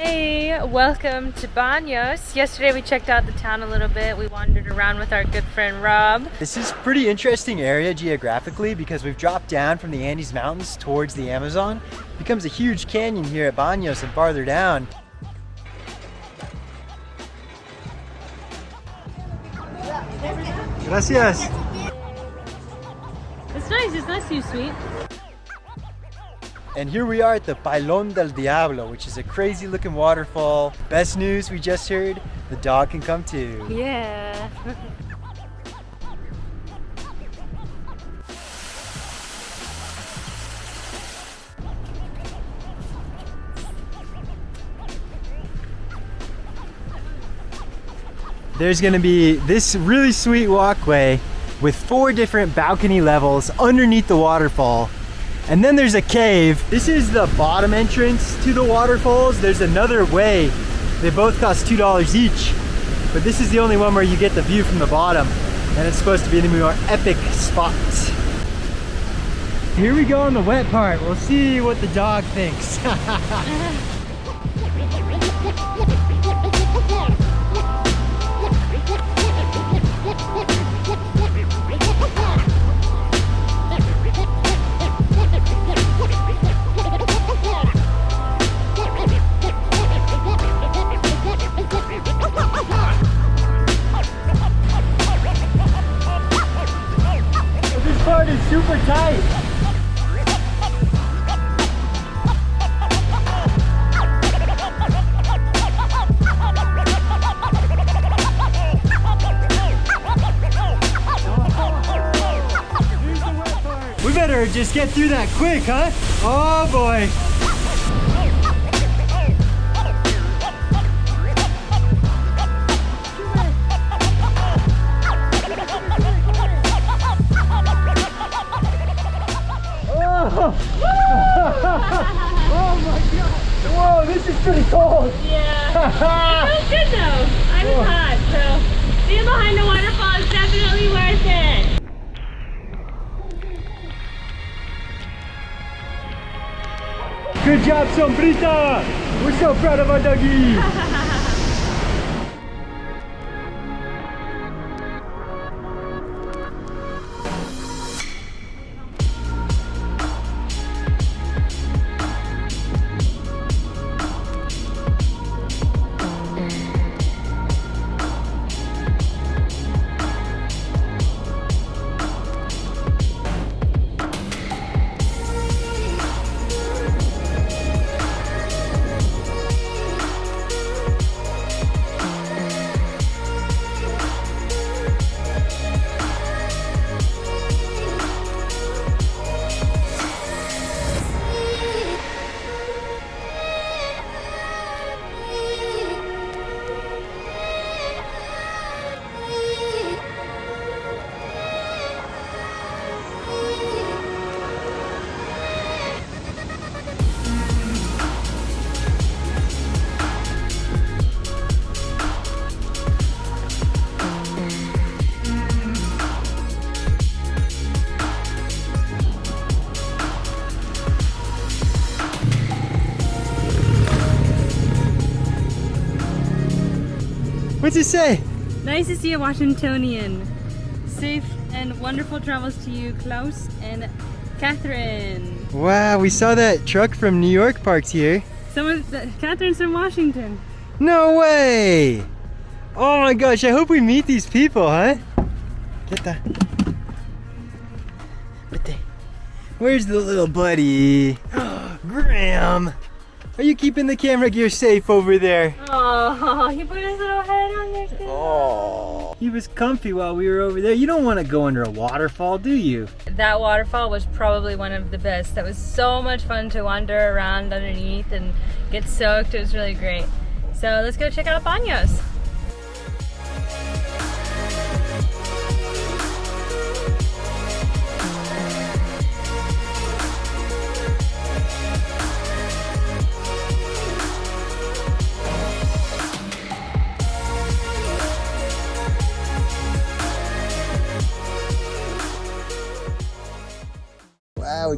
Hey, welcome to Baños. Yesterday we checked out the town a little bit. We wandered around with our good friend Rob. This is pretty interesting area geographically because we've dropped down from the Andes Mountains towards the Amazon. It becomes a huge canyon here at Baños and farther down. Gracias. It's nice, it's nice you sweet. And here we are at the Pailon del Diablo, which is a crazy looking waterfall. Best news we just heard, the dog can come too. Yeah. There's gonna be this really sweet walkway with four different balcony levels underneath the waterfall. And then there's a cave. This is the bottom entrance to the waterfalls. There's another way. They both cost $2 each. But this is the only one where you get the view from the bottom. And it's supposed to be the more epic spot. Here we go on the wet part. We'll see what the dog thinks. We better just get through that quick, huh? Oh boy. It was good though. I was hot, so being behind the waterfall is definitely worth it. Good job, Sombrita. We're so proud of our doggy. What's it say? Nice to see a Washingtonian. Safe and wonderful travels to you, Klaus and Catherine. Wow, we saw that truck from New York parked here. Someone, the, Catherine's from Washington. No way! Oh my gosh, I hope we meet these people, huh? Get the... Where's the little buddy? Graham! Are you keeping the camera gear safe over there? Oh, he put his little head on there too. Oh. He was comfy while we were over there. You don't want to go under a waterfall, do you? That waterfall was probably one of the best. That was so much fun to wander around underneath and get soaked. It was really great. So let's go check out Baños.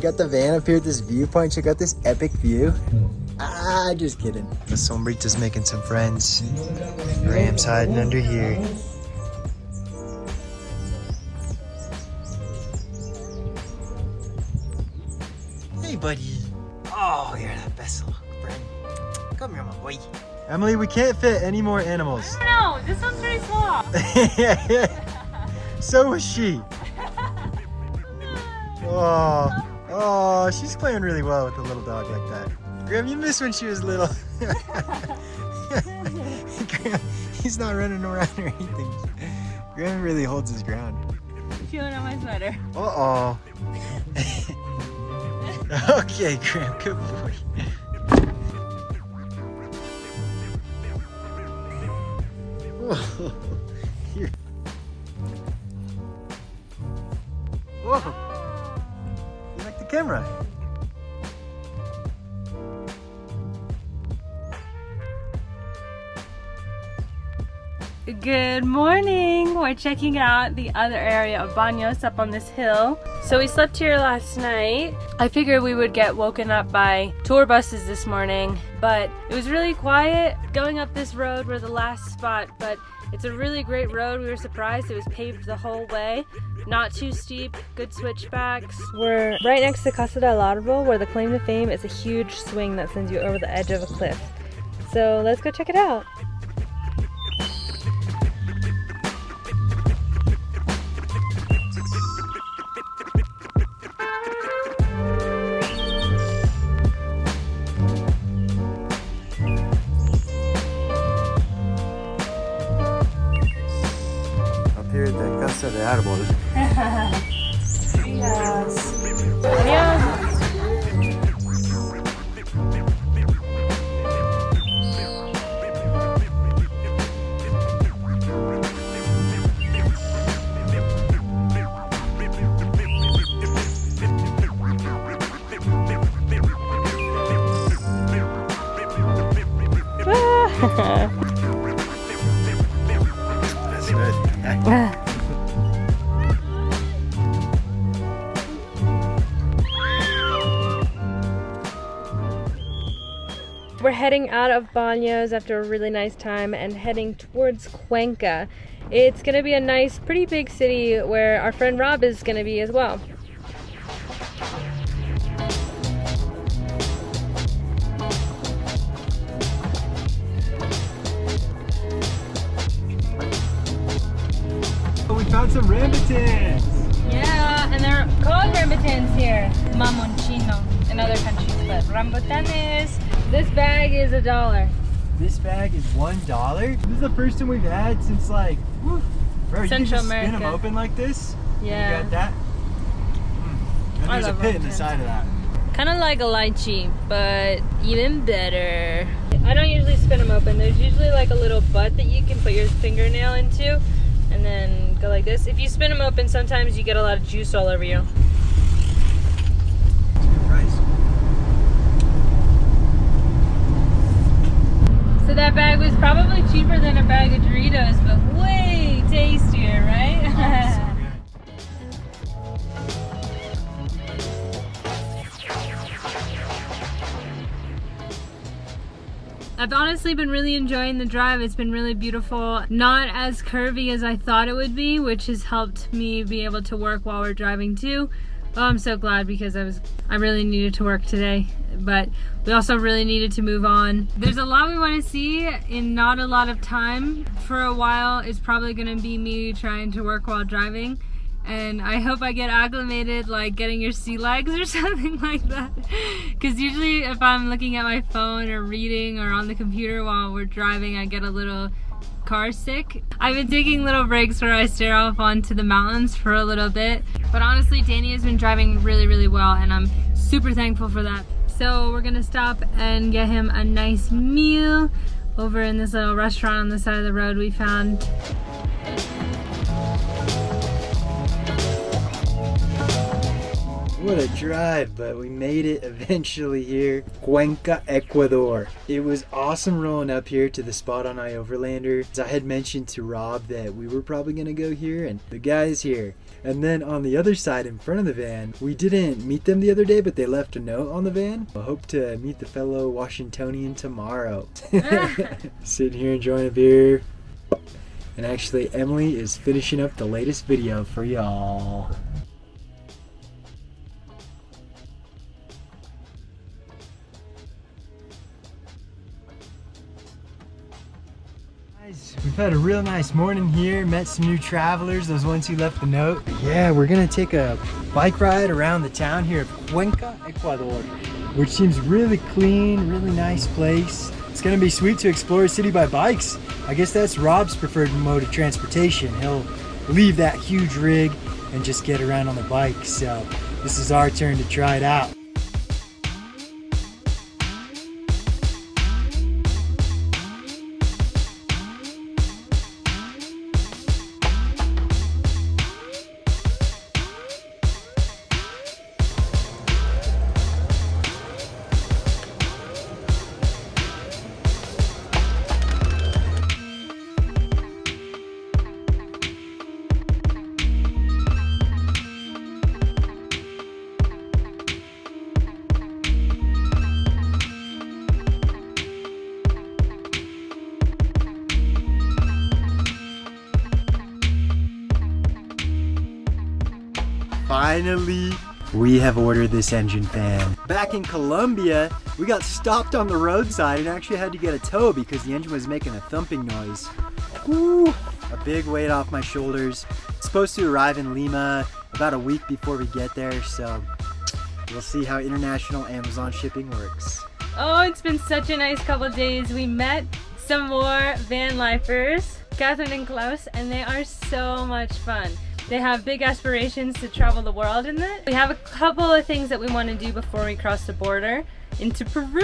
Got the van up here at this viewpoint. Check out this epic view. Ah, just kidding. The Sombrita's making some friends. Ram's hiding under here. Hey, buddy. Oh, you're the best little friend. Come here, my boy. Emily, we can't fit any more animals. No, this one's very small. so was she. Oh, oh, she's playing really well with a little dog like that. Graham, you missed when she was little. Graham, he's not running around or anything. Graham really holds his ground. Feeling on my sweater. Uh-oh. okay, Graham, good boy. Whoa. Here. Whoa. Camera? Good morning! We're checking out the other area of Baños up on this hill. So we slept here last night. I figured we would get woken up by tour buses this morning, but it was really quiet going up this road. We're the last spot, but it's a really great road. We were surprised it was paved the whole way. Not too steep, good switchbacks. We're right next to Casa del Árbol, where the claim to fame is a huge swing that sends you over the edge of a cliff. So let's go check it out. Heading out of Baños after a really nice time and heading towards Cuenca. It's gonna be a nice, pretty big city where our friend Rob is gonna be as well. We found some rambutans. Yeah, and they're called rambutans here. Mamonchino in other countries, but rambutanes. This bag is a dollar. This bag is one dollar. This is the first time we've had since like, whew. bro, you can Central just spin them open like this. Yeah. You got that. Mm. And there's a pit in the side of that. Kind of like a lychee, but even better. I don't usually spin them open. There's usually like a little butt that you can put your fingernail into and then go like this. If you spin them open, sometimes you get a lot of juice all over you. So that bag was probably cheaper than a bag of Doritos, but way tastier, right? I've honestly been really enjoying the drive. It's been really beautiful. Not as curvy as I thought it would be, which has helped me be able to work while we're driving too. Oh, I'm so glad because I was I really needed to work today, but we also really needed to move on. There's a lot we want to see in not a lot of time. For a while, it's probably going to be me trying to work while driving. And I hope I get acclimated, like getting your sea legs or something like that. Because usually, if I'm looking at my phone or reading or on the computer while we're driving, I get a little car sick. I've been taking little breaks where I stare off onto the mountains for a little bit. But honestly, Danny has been driving really, really well, and I'm super thankful for that. So we're gonna stop and get him a nice meal over in this little restaurant on the side of the road we found. What a drive, but we made it eventually here. Cuenca, Ecuador. It was awesome rolling up here to the spot on iOverlander. I had mentioned to Rob that we were probably gonna go here and the guy's here. And then on the other side in front of the van, we didn't meet them the other day, but they left a note on the van. I hope to meet the fellow Washingtonian tomorrow. Sitting here enjoying a beer. And actually, Emily is finishing up the latest video for y'all. Had a real nice morning here, met some new travelers, those ones who left the note. Yeah, we're gonna take a bike ride around the town here of Cuenca, Ecuador, which seems really clean, really nice place. It's gonna be sweet to explore a city by bikes. I guess that's Rob's preferred mode of transportation. He'll leave that huge rig and just get around on the bike. So this is our turn to try it out. Finally, we have ordered this engine fan. Back in Colombia, we got stopped on the roadside and actually had to get a tow because the engine was making a thumping noise. Woo! A big weight off my shoulders. It's supposed to arrive in Lima about a week before we get there, so we'll see how international Amazon shipping works. Oh, it's been such a nice couple days. We met some more van lifers, Catherine and Klaus, and they are so much fun. They have big aspirations to travel the world in it. We have a couple of things that we want to do before we cross the border into Peru.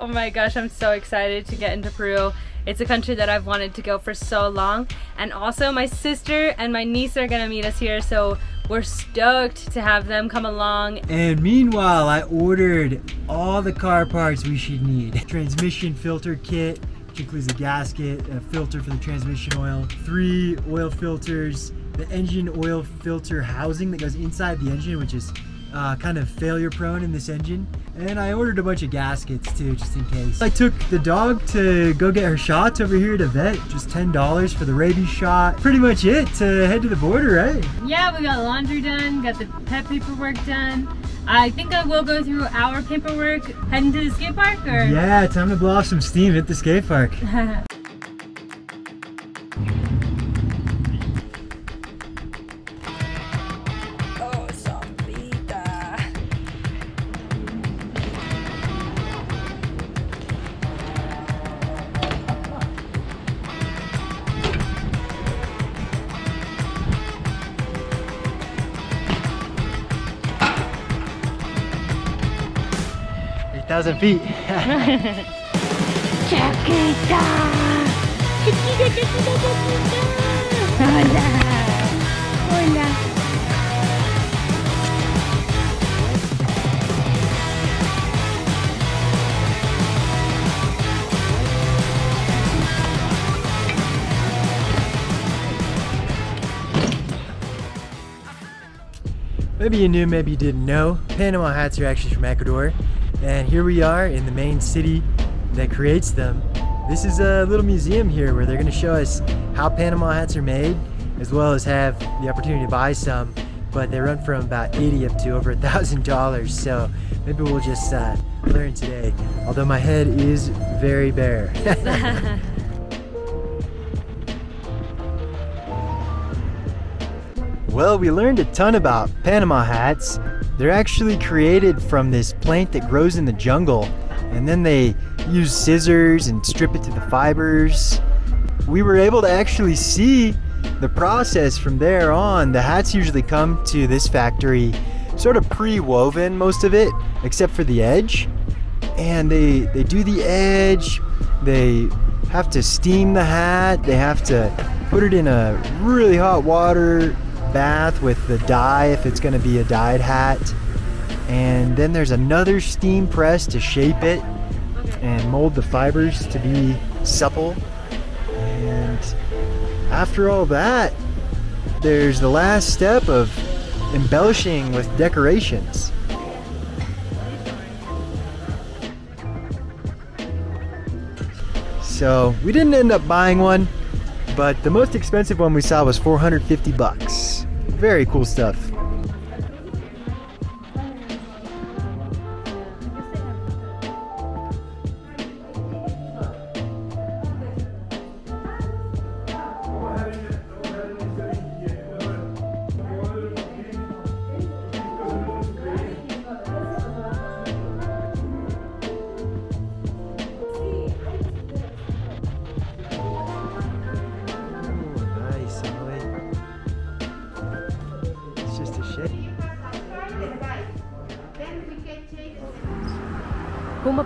Oh my gosh, I'm so excited to get into Peru. It's a country that I've wanted to go for so long. And also my sister and my niece are gonna meet us here, so we're stoked to have them come along. And meanwhile, I ordered all the car parts we should need. Transmission filter kit, which includes a gasket, a filter for the transmission oil, three oil filters, the engine oil filter housing that goes inside the engine, which is uh, kind of failure prone in this engine. And I ordered a bunch of gaskets too, just in case. I took the dog to go get her shots over here at a vet, just $10 for the rabies shot. Pretty much it to head to the border, right? Yeah, we got laundry done, got the pet paperwork done. I think I will go through our paperwork heading to the skate park or Yeah, time to blow off some steam at the skate park. feet. Maybe you knew, maybe you didn't know. Panama hats are actually from Ecuador. And here we are in the main city that creates them. This is a little museum here where they're gonna show us how Panama hats are made, as well as have the opportunity to buy some. But they run from about 80 up to over a thousand dollars. So maybe we'll just uh, learn today. Although my head is very bare. Well, we learned a ton about Panama hats. They're actually created from this plant that grows in the jungle, and then they use scissors and strip it to the fibers. We were able to actually see the process from there on. The hats usually come to this factory sort of pre-woven, most of it, except for the edge. And they, they do the edge, they have to steam the hat, they have to put it in a really hot water bath with the dye if it's going to be a dyed hat. And then there's another steam press to shape it and mold the fibers to be supple. And after all that, there's the last step of embellishing with decorations. So we didn't end up buying one, but the most expensive one we saw was 450 bucks. Very cool stuff.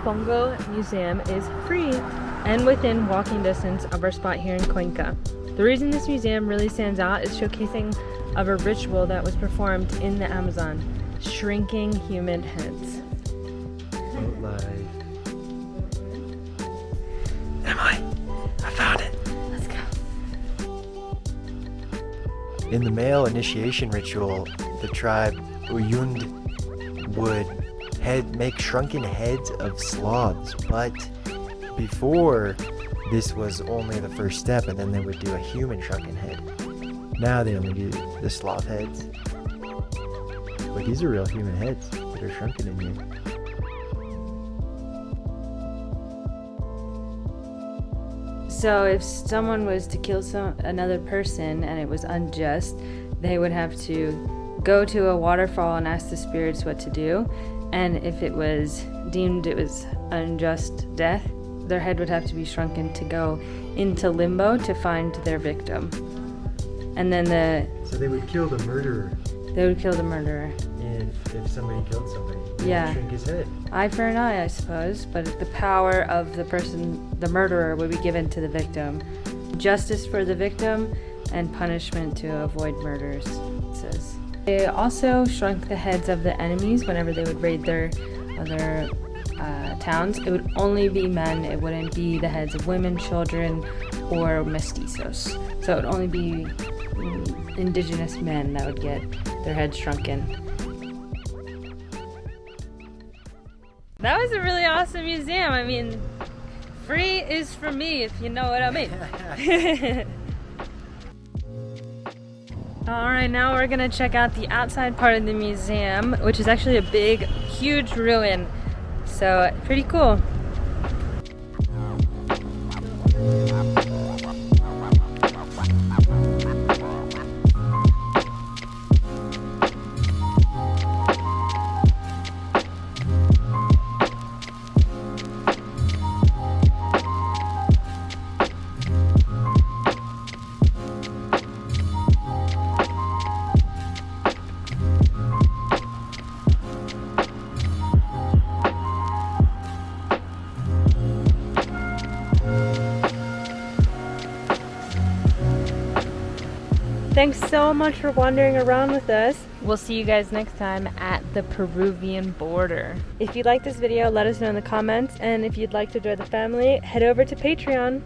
Pumapungo Museum is free and within walking distance of our spot here in Cuenca. The reason this museum really stands out is showcasing of a ritual that was performed in the Amazon, shrinking human heads. Boat life. Emily, I found it. Let's go. In the male initiation ritual, the tribe Uyund would head make shrunken heads of sloths, but before this was only the first step, and then they would do a human shrunken head. Now they only do the sloth heads. But these are real human heads that are shrunken in here. So if someone was to kill some another person and it was unjust, they would have to go to a waterfall and ask the spirits what to do. And if it was deemed it was unjust death, their head would have to be shrunken to go into limbo to find their victim. And then the So they would kill the murderer, they would kill the murderer. and if somebody killed somebody, they would Yeah. shrink his head. Eye for an eye, I suppose, but the power of the person, the murderer, would be given to the victim. Justice for the victim and punishment to avoid murders, it says. They also shrunk the heads of the enemies whenever they would raid their other uh, towns. It would only be men, it wouldn't be the heads of women, children, or mestizos. So it would only be mm, indigenous men that would get their heads shrunken. That was a really awesome museum. I mean, free is for me, if you know what I mean. All right, now we're gonna check out the outside part of the museum, which is actually a big, huge ruin. So, pretty cool. Thanks so much for wandering around with us. We'll see you guys next time at the Peruvian border. If you like this video, let us know in the comments. And if you'd like to join the family, head over to Patreon.